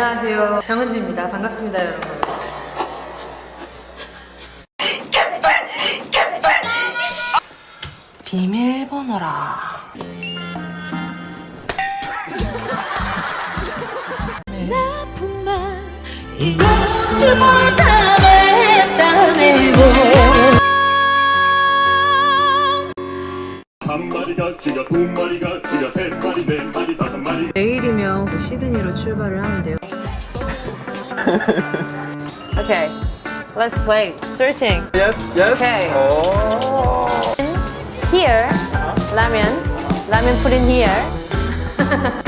안녕하세요. 정은지입니다. 반갑습니다, 여러분. 비밀번호라. 한 마리가 죽여 두 마리가 죽여 세 마리 네 마리 다섯 마리 내일이면 또 시드니로 출발을 하는데요. Okay, let's play. Searching. Yes, yes. Okay. Oh. Here, ramen. Ramen put in here.